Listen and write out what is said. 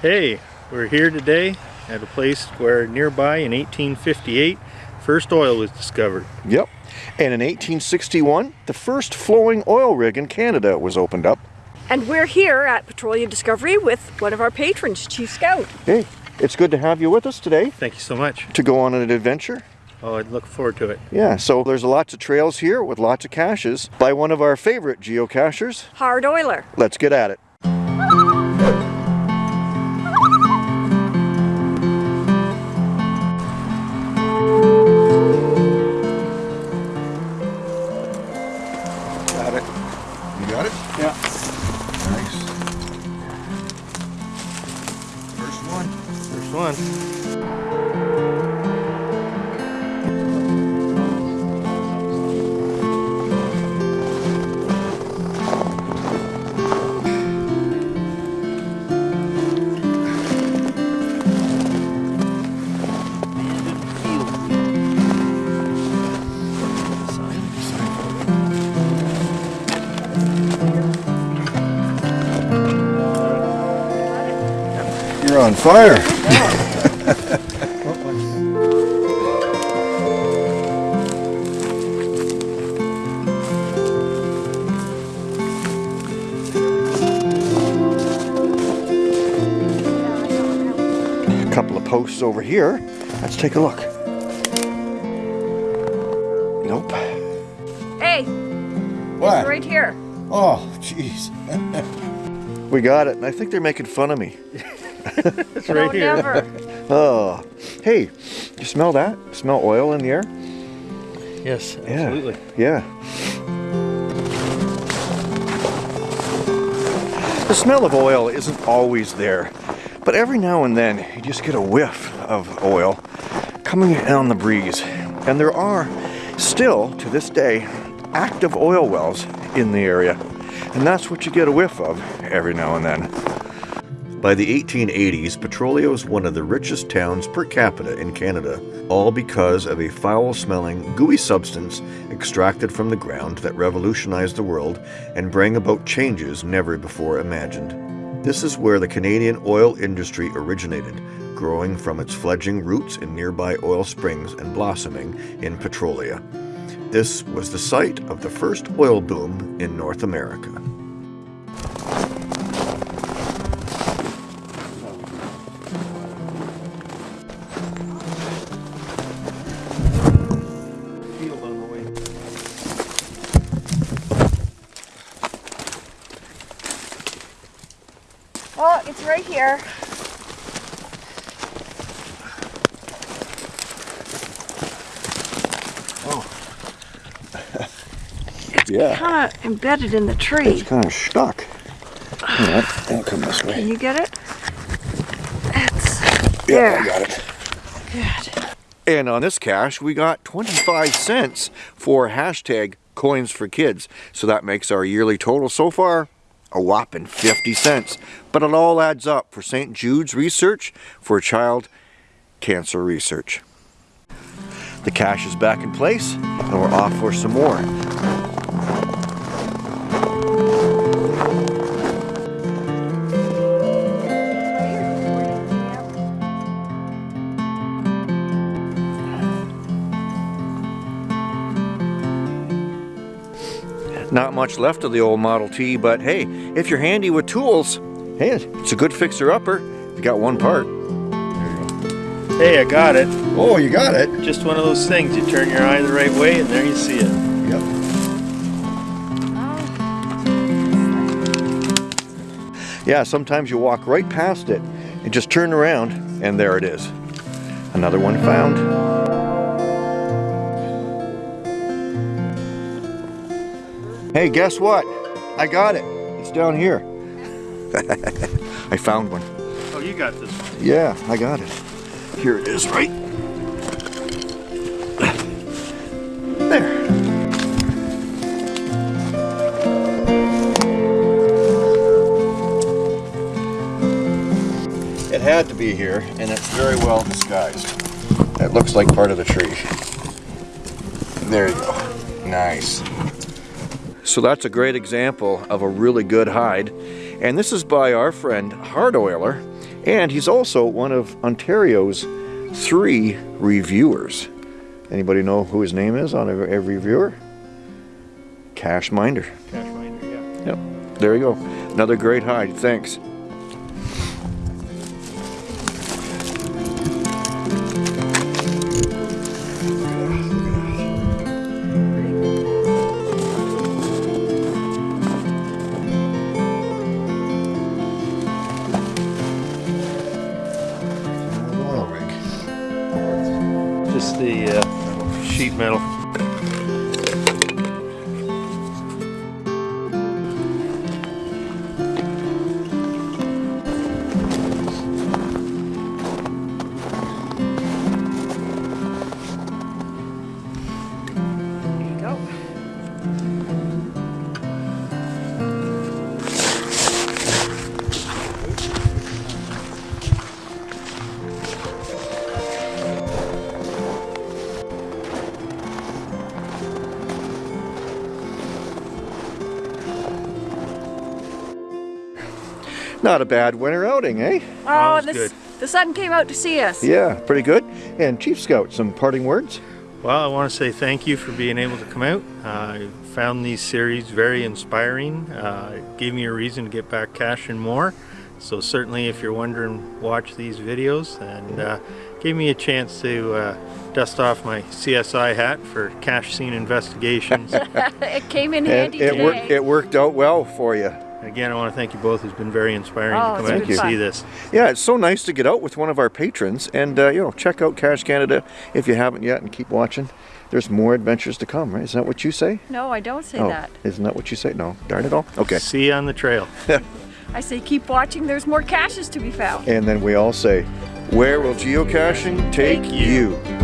Hey, we're here today at a place where nearby in 1858 first oil was discovered. Yep. And in 1861, the first flowing oil rig in Canada was opened up. And we're here at Petroleum Discovery with one of our patrons, Chief Scout. Hey, it's good to have you with us today Thank you so much. to go on an adventure. Oh, I'd look forward to it. Yeah, so there's lots of trails here with lots of caches by one of our favorite geocachers. Hard Oiler. Let's get at it. Nice. First one. First one. You're on fire. A couple of posts over here. Let's take a look. Nope. Hey, What? right here. Oh, jeez. we got it, and I think they're making fun of me. It's no, right here. never. Oh, hey, you smell that? Smell oil in the air? Yes, absolutely. Yeah. The smell of oil isn't always there, but every now and then you just get a whiff of oil coming in on the breeze. And there are still, to this day, active oil wells in the area. And that's what you get a whiff of every now and then. By the 1880s, Petrolia was one of the richest towns per capita in Canada, all because of a foul smelling, gooey substance extracted from the ground that revolutionized the world and bring about changes never before imagined. This is where the Canadian oil industry originated, growing from its fledgling roots in nearby oil springs and blossoming in Petrolia. This was the site of the first oil boom in North America. Right here. Oh. Yeah, Kind of embedded in the tree. it's kind of stuck. Yeah, I'll come this way. Can you get it? It's Yeah, I there. got it. Good. And on this cache, we got 25 cents for hashtag coins for kids. So that makes our yearly total so far a whopping 50 cents. But it all adds up for St. Jude's research for child cancer research. The cache is back in place and we're off for some more. Much left of the old Model T, but hey, if you're handy with tools, hey, it's a good fixer-upper. You got one part. Hey, I got it. Oh, you got it. Just one of those things. You turn your eye the right way and there you see it. Yep. Yeah, sometimes you walk right past it and just turn around and there it is. Another one found. Hey, guess what? I got it. It's down here. I found one. Oh, you got this one. Yeah, I got it. Here it is, right? There. It had to be here, and it's very well disguised. It looks like part of the tree. There you go. Nice. So that's a great example of a really good hide. And this is by our friend Hard Oiler. And he's also one of Ontario's three reviewers. Anybody know who his name is on every, every reviewer? Cache Minder. Cache minder, yeah. Yep, there you go. Another great hide. Thanks. Just the uh, sheet metal. Not a bad winter outing, eh? Oh, the, good. the sun came out to see us. Yeah, pretty good. And Chief Scout, some parting words? Well, I want to say thank you for being able to come out. Uh, I found these series very inspiring. Uh, it gave me a reason to get back caching more. So certainly if you're wondering, watch these videos and uh, gave me a chance to uh, dust off my CSI hat for cache scene investigations. it came in And handy it worked. It worked out well for you. Again, I want to thank you both. It's been very inspiring Oh, to come out and fun. see this. Yeah, it's so nice to get out with one of our patrons, and uh, you know, check out Cash Canada if you haven't yet, and keep watching. There's more adventures to come, right? Isn't that what you say? no, I don't say oh, that. isn't that what you say? No, darn it all. Okay. See you on the trail. I say keep watching. There's more caches to be found. And then we all say, where will geocaching take Take you?" you?